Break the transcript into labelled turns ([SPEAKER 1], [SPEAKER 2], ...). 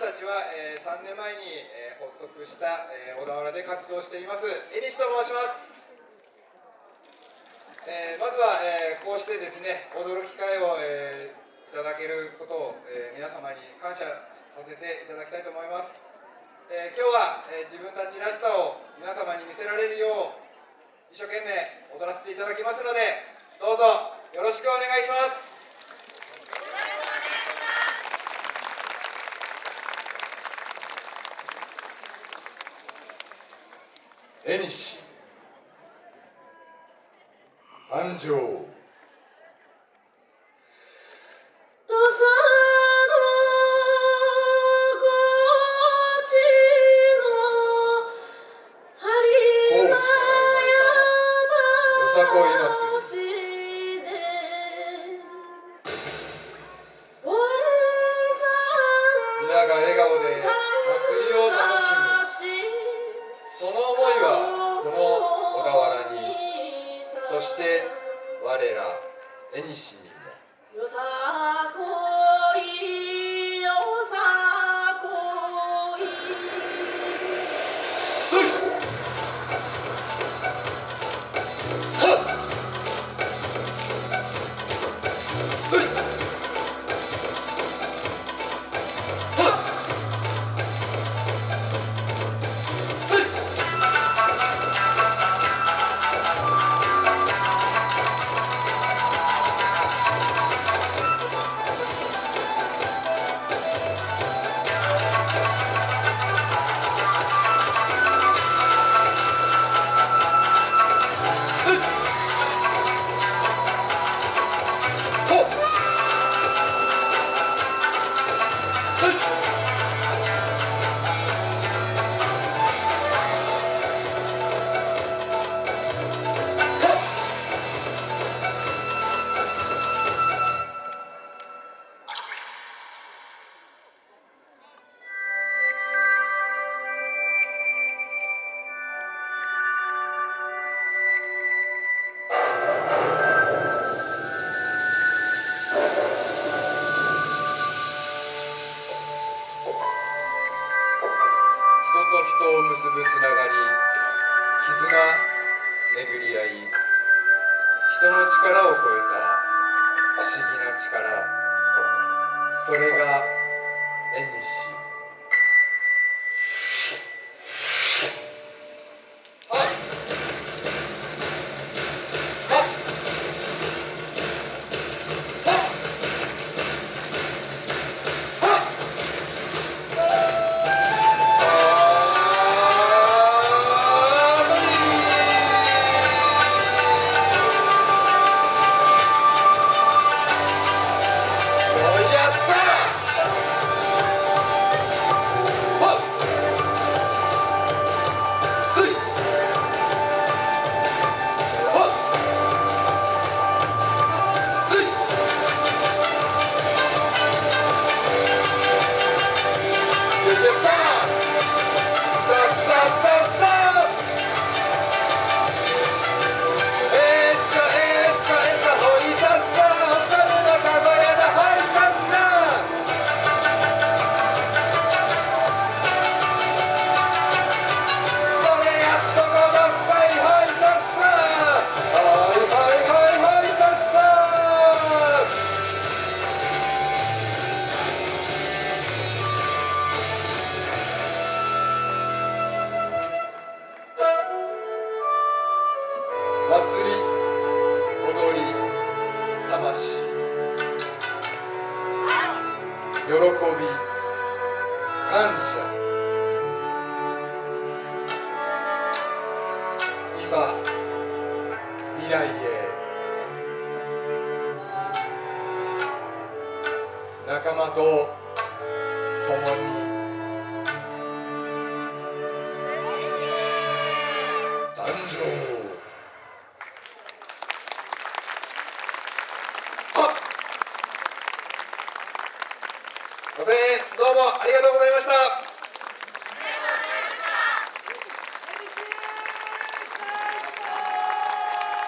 [SPEAKER 1] 私たちは、えー、3年前に、えー、発足した、えー、小田原で活動しています江西と申します、えー、まずは、えー、こうしてですね踊る機会を、えー、いただけることを、えー、皆様に感謝させていただきたいと思います、えー、今日は、えー、自分たちらしさを皆様に見せられるよう一生懸命踊らせていただきますのでどうぞよろしくお願いします。
[SPEAKER 2] 縁繁盛
[SPEAKER 1] 皆が笑顔で我ら縁にも。よさ人絆巡り合い人の力を超えた不思議な力それが縁にし喜び感謝。今未来へ。仲間と共に。ご声援どうもありがとうございました。